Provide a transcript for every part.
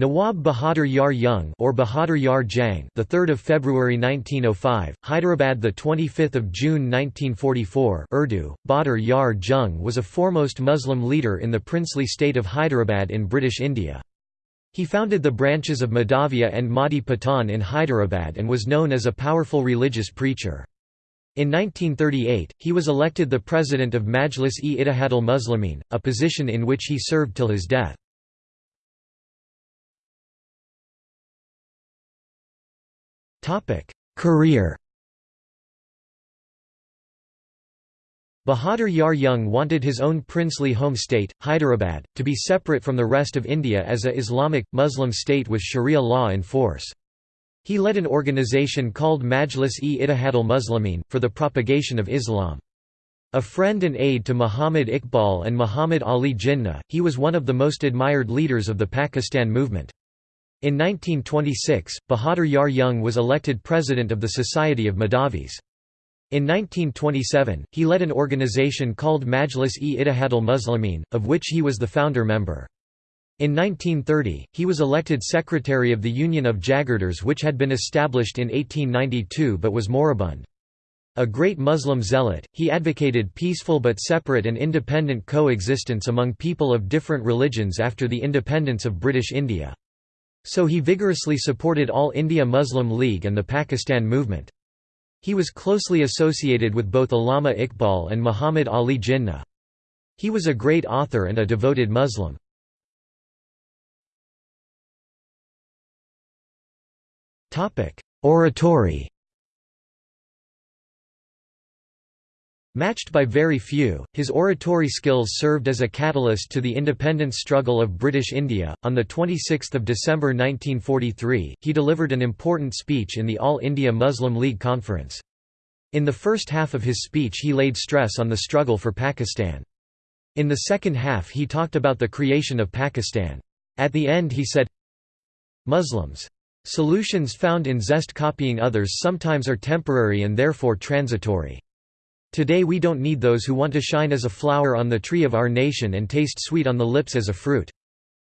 Nawab Bahadur Yar Jung or Bahadur Yar Jang, the 3rd of February 1905, Hyderabad the 25th of June 1944. Urdu, Bahadur Yar Jung was a foremost Muslim leader in the princely state of Hyderabad in British India. He founded the branches of Mahdavia and Mahdi Patan in Hyderabad and was known as a powerful religious preacher. In 1938, he was elected the president of Majlis-e-Ittihadul Muslimin, a position in which he served till his death. Career Bahadur Yar Jung wanted his own princely home state, Hyderabad, to be separate from the rest of India as a Islamic, Muslim state with Sharia law in force. He led an organization called Majlis-e-Ittihadul Muslimin, for the propagation of Islam. A friend and aide to Muhammad Iqbal and Muhammad Ali Jinnah, he was one of the most admired leaders of the Pakistan movement. In 1926, Bahadur Yar Jung was elected president of the Society of Mahdavis. In 1927, he led an organization called Majlis-e-Ittihadul Muslimin, of which he was the founder member. In 1930, he was elected secretary of the Union of Jagirdars which had been established in 1892 but was moribund. A great Muslim zealot, he advocated peaceful but separate and independent coexistence among people of different religions after the independence of British India. So he vigorously supported All India Muslim League and the Pakistan movement. He was closely associated with both Allama Iqbal and Muhammad Ali Jinnah. He was a great author and a devoted Muslim. Oratory Matched by very few, his oratory skills served as a catalyst to the independence struggle of British India. On the 26th of December 1943, he delivered an important speech in the All India Muslim League conference. In the first half of his speech he laid stress on the struggle for Pakistan. In the second half he talked about the creation of Pakistan. At the end he said, Muslims. Solutions found in zest copying others sometimes are temporary and therefore transitory. Today we don't need those who want to shine as a flower on the tree of our nation and taste sweet on the lips as a fruit.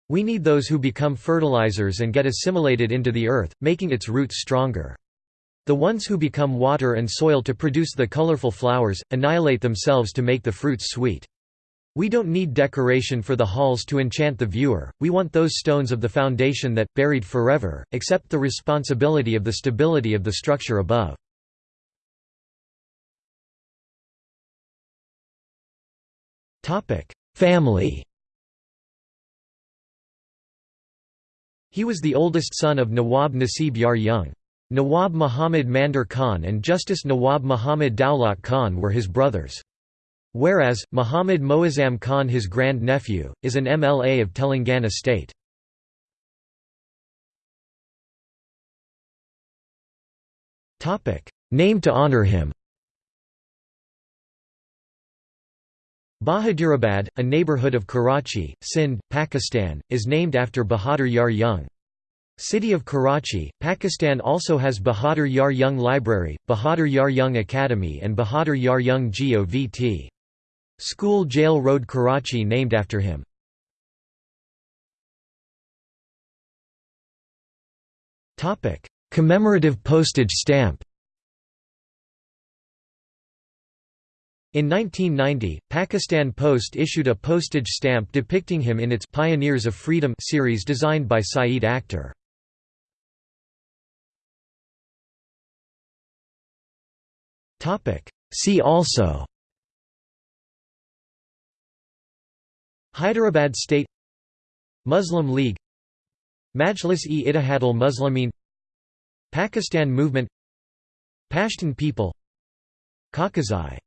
We need those who become fertilizers and get assimilated into the earth, making its roots stronger. The ones who become water and soil to produce the colorful flowers, annihilate themselves to make the fruits sweet. We don't need decoration for the halls to enchant the viewer, we want those stones of the foundation that, buried forever, accept the responsibility of the stability of the structure above. Family He was the oldest son of Nawab Nasib Yar Jung. Nawab Muhammad Mandir Khan and Justice Nawab Muhammad Daulat Khan were his brothers. Whereas, Muhammad Moazzam Khan his grand-nephew, is an MLA of Telangana state. Name to honor him Bahadurabad, a neighborhood of Karachi, Sindh, Pakistan, is named after Bahadur Yar Jung. City of Karachi, Pakistan also has Bahadur Yar Jung Library, Bahadur Yar Jung Academy and Bahadur Yar Jung GOVT. School Jail Road Karachi named after him. Commemorative postage stamp In 1990, Pakistan Post issued a postage stamp depicting him in its Pioneers of Freedom series designed by Saeed Akhtar. See also Hyderabad State Muslim League Majlis-e-Ittihadul Muslimin Pakistan Movement Pashtun people Kaukazai